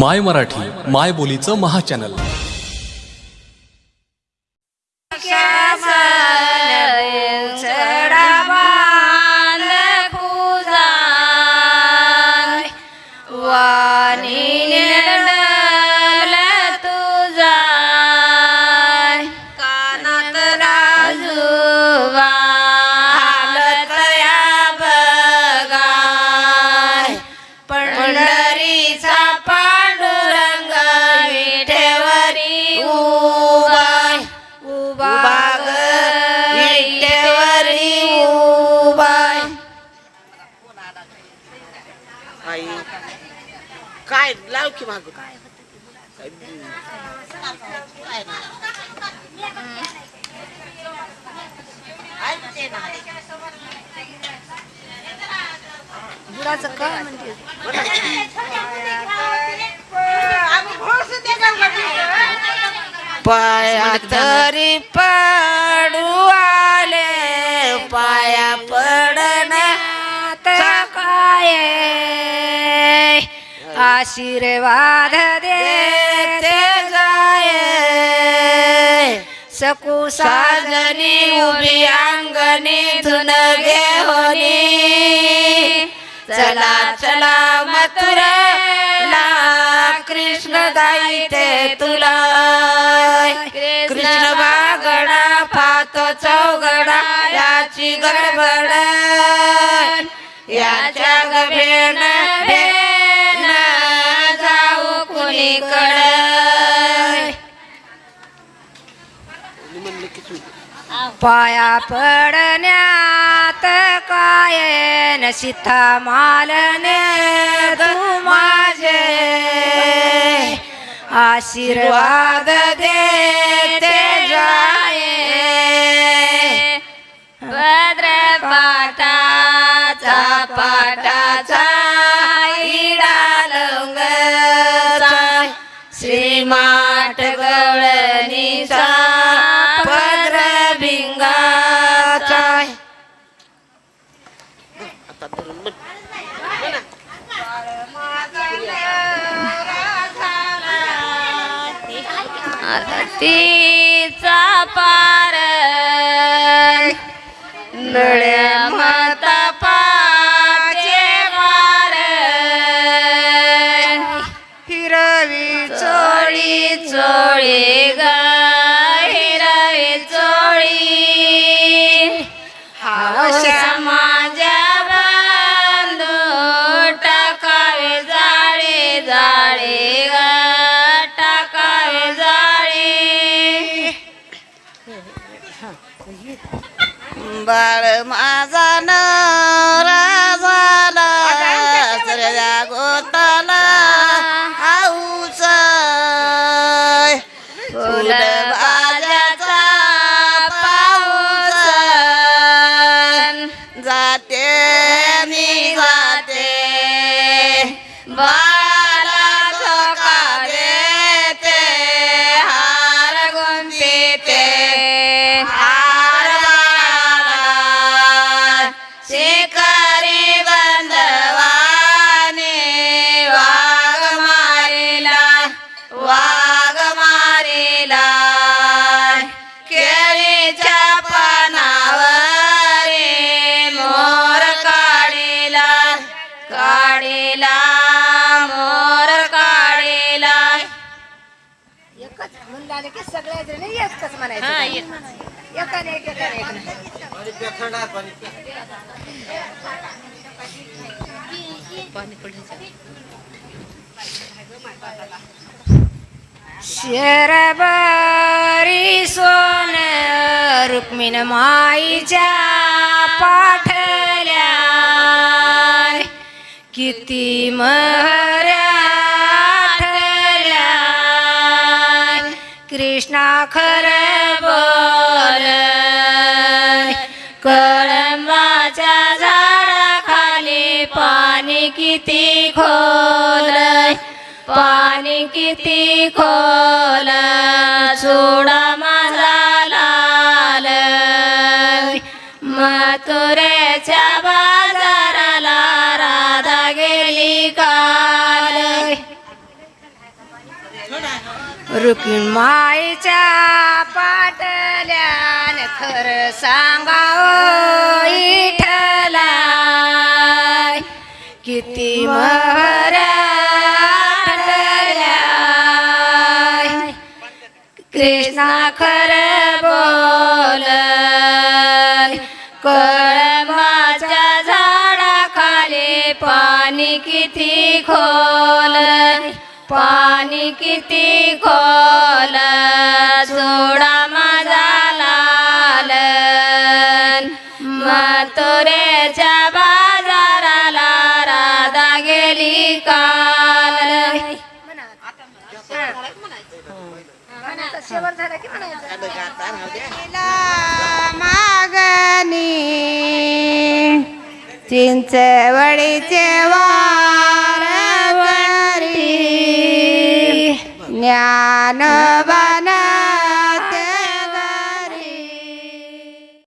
माय मराठी माय बोलीचं महा चॅनल. काय? लाव की माग. काय बुडाचं काय म्हणते? पाया तरी पडू आले पाया पडण आशीर्वाद देते जाय. सकू साजनी उभी अंगणी धुन घेऊनी. चला चला मथुरेला कृष्ण गाईते तुला. कृष्ण बागडा पाहतो चौगडा याची गडबड. याच्या गभेन पाया पडण्यात काय न सीता मालने तू माझे आशीर्वाद देते जाये. भद्र पाटाचा पाटाचा इडालंगचा श्रीमाठ गवळणीचा आरतीचा पार नळ्या बाळ माझा नवरा झाला. सगळ्या गोताला आऊच. फुल पाऊस. जाते मी जाते. बाळाला एकच म्हणलं की सगळे जण एकच म्हणायचं. एकाने एक एकाने एक. शरबरी सोन रुक्मिण माईच्या पाठल्या. किती महऱ्या कृष्णा खर बोल. कळंबाच्या झाडाखाली पाणी किती खोल. पाणी किती खोल. रुक्मिणीच्या पाटल्यान खर सांगाव इठला किती महर कृष्णा खर बोल कळमाच्या झाडाखाली पाणी किती खोल पाणी किती खोल सोडा माझा लाल मथुरेच्या बाजाराला राधा गेली काल. मागणी. चिंचवडीचे वा Banavana.